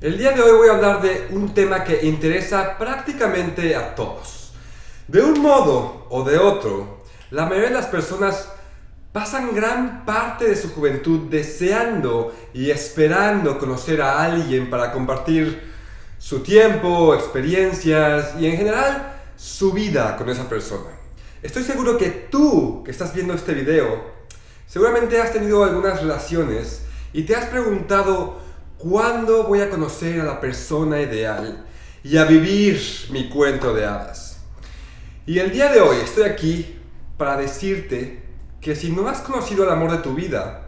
El día de hoy voy a hablar de un tema que interesa prácticamente a todos. De un modo o de otro, la mayoría de las personas pasan gran parte de su juventud deseando y esperando conocer a alguien para compartir su tiempo, experiencias y en general su vida con esa persona. Estoy seguro que tú que estás viendo este video seguramente has tenido algunas relaciones y te has preguntado ¿Cuándo voy a conocer a la persona ideal y a vivir mi cuento de hadas? Y el día de hoy estoy aquí para decirte que si no has conocido el amor de tu vida,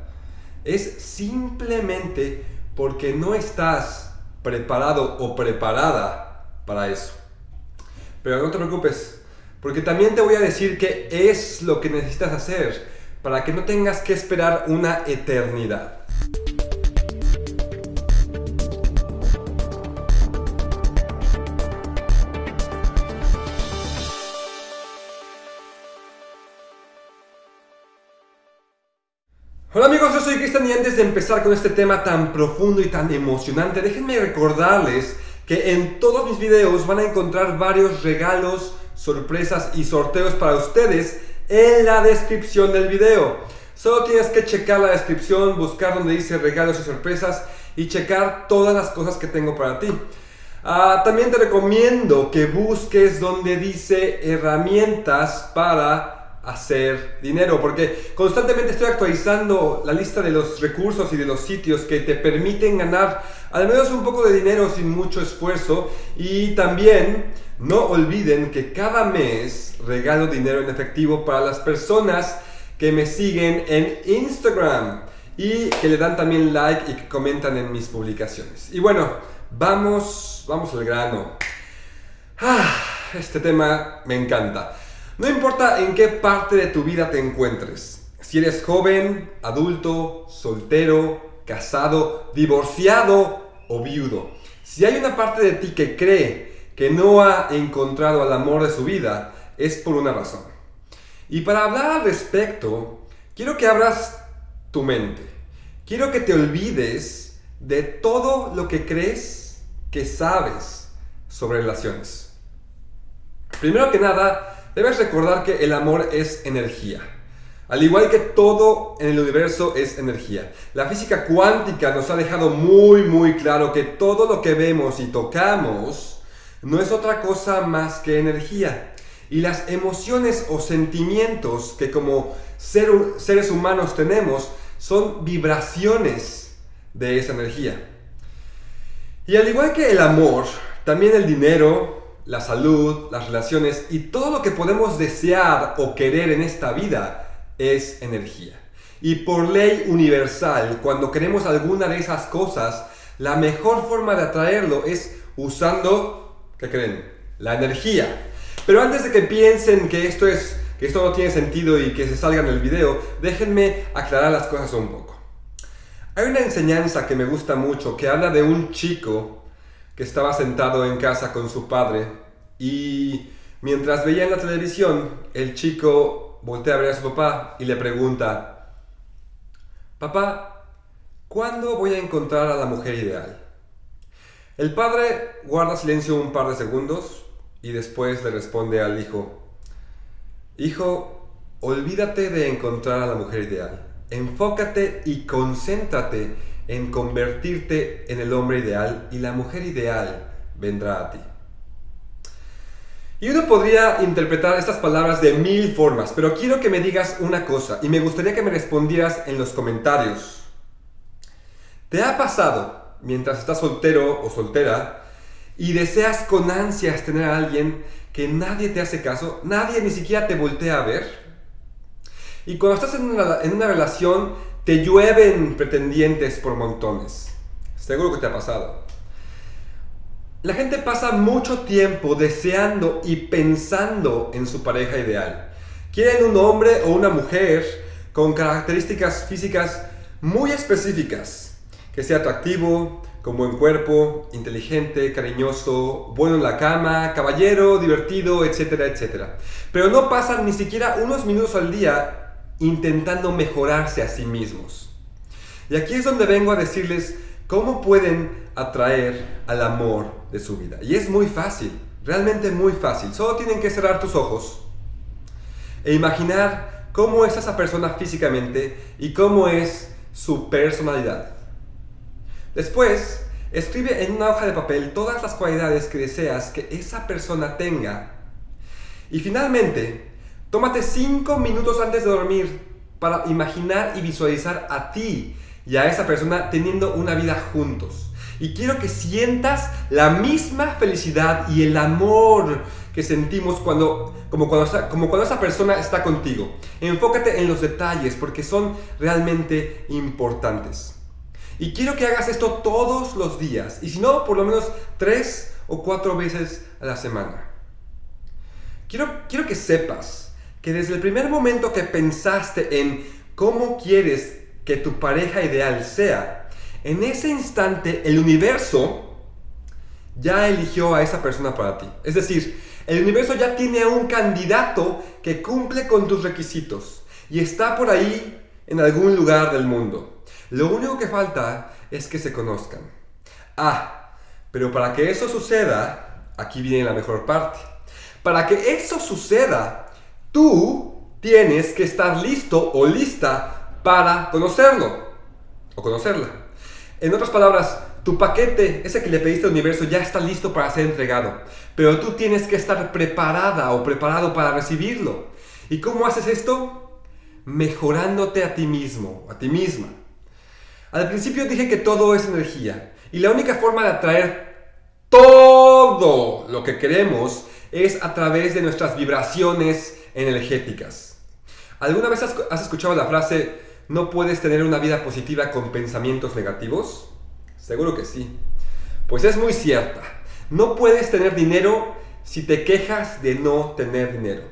es simplemente porque no estás preparado o preparada para eso. Pero no te preocupes, porque también te voy a decir qué es lo que necesitas hacer para que no tengas que esperar una eternidad. Cristian y antes de empezar con este tema tan profundo y tan emocionante, déjenme recordarles que en todos mis videos van a encontrar varios regalos, sorpresas y sorteos para ustedes en la descripción del video. Solo tienes que checar la descripción, buscar donde dice regalos y sorpresas y checar todas las cosas que tengo para ti. Ah, también te recomiendo que busques donde dice herramientas para hacer dinero, porque constantemente estoy actualizando la lista de los recursos y de los sitios que te permiten ganar al menos un poco de dinero sin mucho esfuerzo y también no olviden que cada mes regalo dinero en efectivo para las personas que me siguen en Instagram y que le dan también like y que comentan en mis publicaciones. Y bueno, vamos, vamos al grano. Ah, este tema me encanta. No importa en qué parte de tu vida te encuentres, si eres joven, adulto, soltero, casado, divorciado o viudo, si hay una parte de ti que cree que no ha encontrado al amor de su vida, es por una razón. Y para hablar al respecto, quiero que abras tu mente. Quiero que te olvides de todo lo que crees que sabes sobre relaciones. Primero que nada, Debes recordar que el amor es energía. Al igual que todo en el universo es energía. La física cuántica nos ha dejado muy muy claro que todo lo que vemos y tocamos no es otra cosa más que energía. Y las emociones o sentimientos que como seres humanos tenemos son vibraciones de esa energía. Y al igual que el amor, también el dinero, la salud, las relaciones y todo lo que podemos desear o querer en esta vida es energía. Y por ley universal, cuando queremos alguna de esas cosas, la mejor forma de atraerlo es usando, ¿qué creen? La energía. Pero antes de que piensen que esto, es, que esto no tiene sentido y que se salga en el video, déjenme aclarar las cosas un poco. Hay una enseñanza que me gusta mucho que habla de un chico que estaba sentado en casa con su padre y mientras veía en la televisión, el chico voltea a ver a su papá y le pregunta, Papá, ¿cuándo voy a encontrar a la mujer ideal? El padre guarda silencio un par de segundos y después le responde al hijo, Hijo, olvídate de encontrar a la mujer ideal. Enfócate y concéntrate en convertirte en el hombre ideal y la mujer ideal vendrá a ti. Y uno podría interpretar estas palabras de mil formas, pero quiero que me digas una cosa y me gustaría que me respondieras en los comentarios. ¿Te ha pasado, mientras estás soltero o soltera, y deseas con ansias tener a alguien que nadie te hace caso, nadie ni siquiera te voltea a ver? Y cuando estás en una, en una relación te llueven pretendientes por montones. Seguro que te ha pasado. La gente pasa mucho tiempo deseando y pensando en su pareja ideal. Quieren un hombre o una mujer con características físicas muy específicas. Que sea atractivo, con buen cuerpo, inteligente, cariñoso, bueno en la cama, caballero, divertido, etcétera, etcétera. Pero no pasan ni siquiera unos minutos al día intentando mejorarse a sí mismos. Y aquí es donde vengo a decirles ¿cómo pueden atraer al amor de su vida? Y es muy fácil, realmente muy fácil. Solo tienen que cerrar tus ojos e imaginar cómo es esa persona físicamente y cómo es su personalidad. Después, escribe en una hoja de papel todas las cualidades que deseas que esa persona tenga. Y finalmente, tómate 5 minutos antes de dormir para imaginar y visualizar a ti y a esa persona teniendo una vida juntos. Y quiero que sientas la misma felicidad y el amor que sentimos cuando, como, cuando, como cuando esa persona está contigo. Enfócate en los detalles porque son realmente importantes. Y quiero que hagas esto todos los días. Y si no, por lo menos tres o cuatro veces a la semana. Quiero, quiero que sepas que desde el primer momento que pensaste en cómo quieres que tu pareja ideal sea, en ese instante el universo ya eligió a esa persona para ti. Es decir, el universo ya tiene a un candidato que cumple con tus requisitos y está por ahí en algún lugar del mundo. Lo único que falta es que se conozcan. Ah, pero para que eso suceda, aquí viene la mejor parte. Para que eso suceda, tú tienes que estar listo o lista para conocerlo o conocerla. En otras palabras, tu paquete, ese que le pediste al universo, ya está listo para ser entregado, pero tú tienes que estar preparada o preparado para recibirlo. ¿Y cómo haces esto? Mejorándote a ti mismo, a ti misma. Al principio dije que todo es energía y la única forma de atraer todo lo que queremos es a través de nuestras vibraciones energéticas. ¿Alguna vez has escuchado la frase ¿No puedes tener una vida positiva con pensamientos negativos? Seguro que sí. Pues es muy cierta. No puedes tener dinero si te quejas de no tener dinero.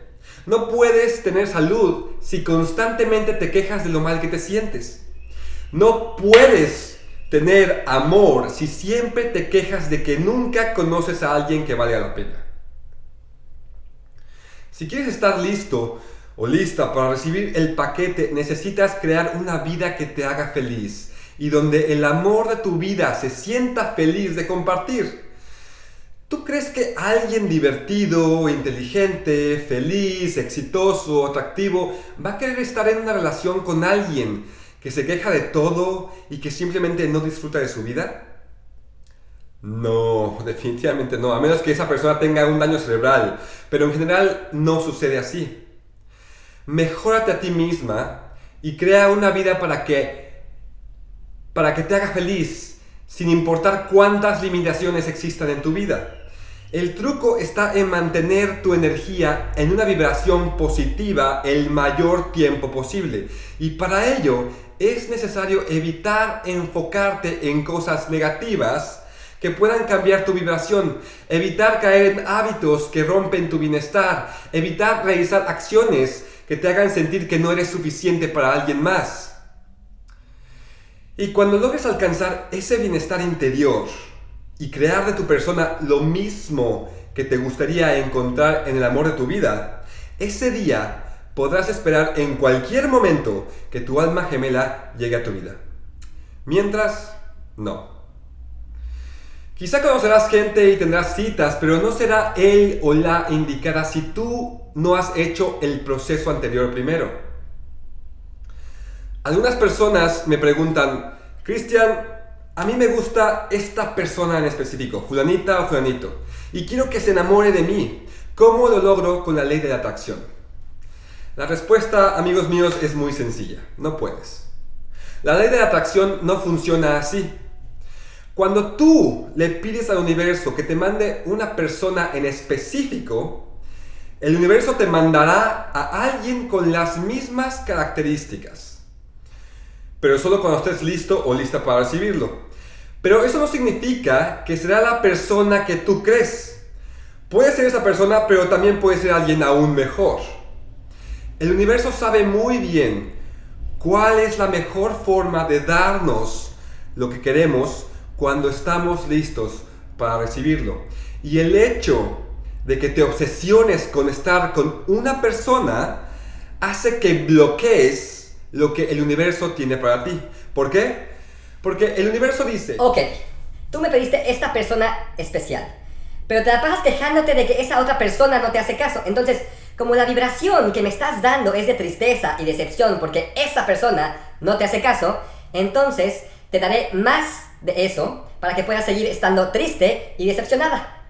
No puedes tener salud si constantemente te quejas de lo mal que te sientes. No puedes tener amor si siempre te quejas de que nunca conoces a alguien que valga la pena. Si quieres estar listo o lista para recibir el paquete, necesitas crear una vida que te haga feliz y donde el amor de tu vida se sienta feliz de compartir. ¿Tú crees que alguien divertido, inteligente, feliz, exitoso, atractivo va a querer estar en una relación con alguien que se queja de todo y que simplemente no disfruta de su vida? No, definitivamente no, a menos que esa persona tenga un daño cerebral, pero en general no sucede así mejórate a ti misma y crea una vida para que, para que te haga feliz, sin importar cuántas limitaciones existan en tu vida. El truco está en mantener tu energía en una vibración positiva el mayor tiempo posible. Y para ello es necesario evitar enfocarte en cosas negativas que puedan cambiar tu vibración, evitar caer en hábitos que rompen tu bienestar, evitar realizar acciones que te hagan sentir que no eres suficiente para alguien más. Y cuando logres alcanzar ese bienestar interior y crear de tu persona lo mismo que te gustaría encontrar en el amor de tu vida, ese día podrás esperar en cualquier momento que tu alma gemela llegue a tu vida. Mientras, no. Quizá conocerás gente y tendrás citas, pero no será él o la indicada si tú no has hecho el proceso anterior primero. Algunas personas me preguntan, Cristian, a mí me gusta esta persona en específico, fulanita o fulanito, y quiero que se enamore de mí. ¿Cómo lo logro con la ley de la atracción? La respuesta, amigos míos, es muy sencilla. No puedes. La ley de la atracción no funciona así. Cuando tú le pides al universo que te mande una persona en específico, el universo te mandará a alguien con las mismas características. Pero solo cuando estés listo o lista para recibirlo. Pero eso no significa que será la persona que tú crees. Puede ser esa persona, pero también puede ser alguien aún mejor. El universo sabe muy bien cuál es la mejor forma de darnos lo que queremos cuando estamos listos para recibirlo. Y el hecho de que te obsesiones con estar con una persona hace que bloquees lo que el universo tiene para ti. ¿Por qué? Porque el universo dice... Ok, tú me pediste esta persona especial, pero te la pasas quejándote de que esa otra persona no te hace caso. Entonces, como la vibración que me estás dando es de tristeza y decepción porque esa persona no te hace caso, entonces te daré más de eso para que puedas seguir estando triste y decepcionada.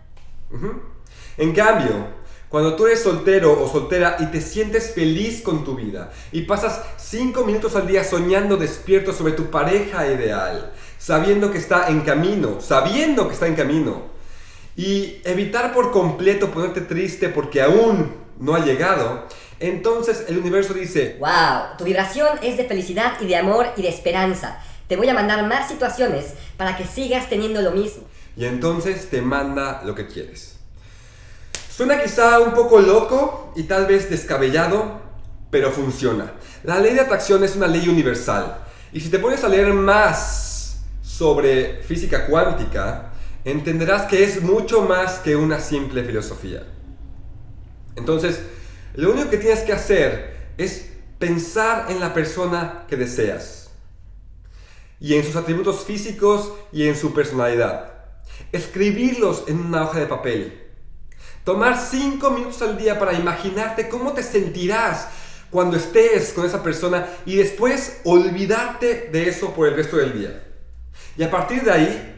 En cambio, cuando tú eres soltero o soltera y te sientes feliz con tu vida y pasas 5 minutos al día soñando despierto sobre tu pareja ideal, sabiendo que está en camino, sabiendo que está en camino, y evitar por completo ponerte triste porque aún no ha llegado, entonces el universo dice, wow, tu vibración es de felicidad y de amor y de esperanza. Te voy a mandar más situaciones para que sigas teniendo lo mismo. Y entonces te manda lo que quieres. Suena quizá un poco loco y tal vez descabellado, pero funciona. La ley de atracción es una ley universal. Y si te pones a leer más sobre física cuántica, entenderás que es mucho más que una simple filosofía. Entonces, lo único que tienes que hacer es pensar en la persona que deseas y en sus atributos físicos y en su personalidad. Escribirlos en una hoja de papel. Tomar 5 minutos al día para imaginarte cómo te sentirás cuando estés con esa persona y después olvidarte de eso por el resto del día. Y a partir de ahí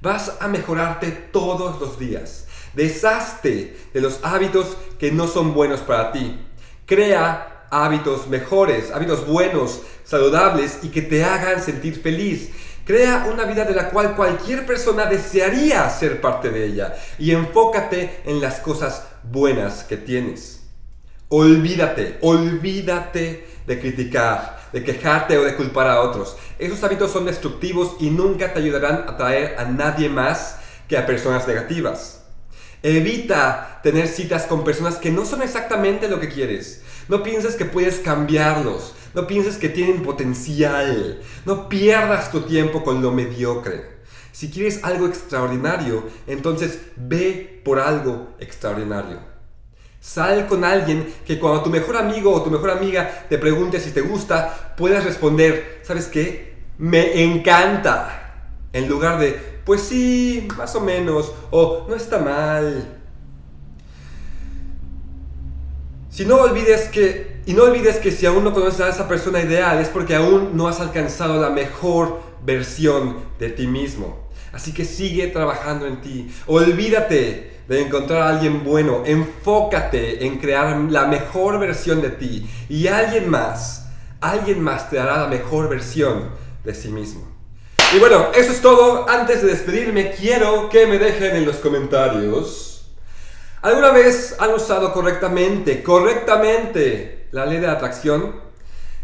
vas a mejorarte todos los días. Deshazte de los hábitos que no son buenos para ti. Crea hábitos mejores, hábitos buenos, saludables y que te hagan sentir feliz. Crea una vida de la cual cualquier persona desearía ser parte de ella y enfócate en las cosas buenas que tienes. Olvídate, olvídate de criticar, de quejarte o de culpar a otros. Esos hábitos son destructivos y nunca te ayudarán a traer a nadie más que a personas negativas. Evita tener citas con personas que no son exactamente lo que quieres. No pienses que puedes cambiarlos. No pienses que tienen potencial. No pierdas tu tiempo con lo mediocre. Si quieres algo extraordinario, entonces ve por algo extraordinario. Sal con alguien que cuando tu mejor amigo o tu mejor amiga te pregunte si te gusta, puedas responder, ¿sabes qué? Me encanta. En lugar de, pues sí, más o menos, o no está mal. Si no olvides que, y no olvides que si aún no conoces a esa persona ideal es porque aún no has alcanzado la mejor versión de ti mismo. Así que sigue trabajando en ti. Olvídate de encontrar a alguien bueno. Enfócate en crear la mejor versión de ti. Y alguien más, alguien más te dará la mejor versión de sí mismo. Y bueno, eso es todo. Antes de despedirme, quiero que me dejen en los comentarios ¿Alguna vez han usado correctamente, correctamente la ley de atracción?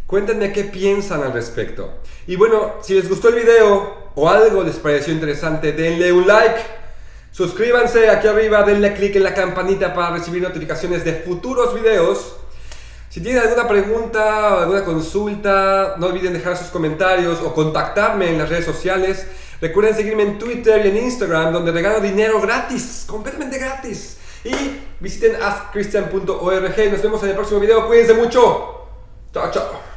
Cuéntenme qué piensan al respecto. Y bueno, si les gustó el video o algo les pareció interesante, denle un like. Suscríbanse aquí arriba, denle click en la campanita para recibir notificaciones de futuros videos. Si tienen alguna pregunta o alguna consulta, no olviden dejar sus comentarios o contactarme en las redes sociales. Recuerden seguirme en Twitter y en Instagram, donde regalo dinero gratis, completamente gratis. Y visiten askchristian.org. Nos vemos en el próximo video. Cuídense mucho. Chao, chao.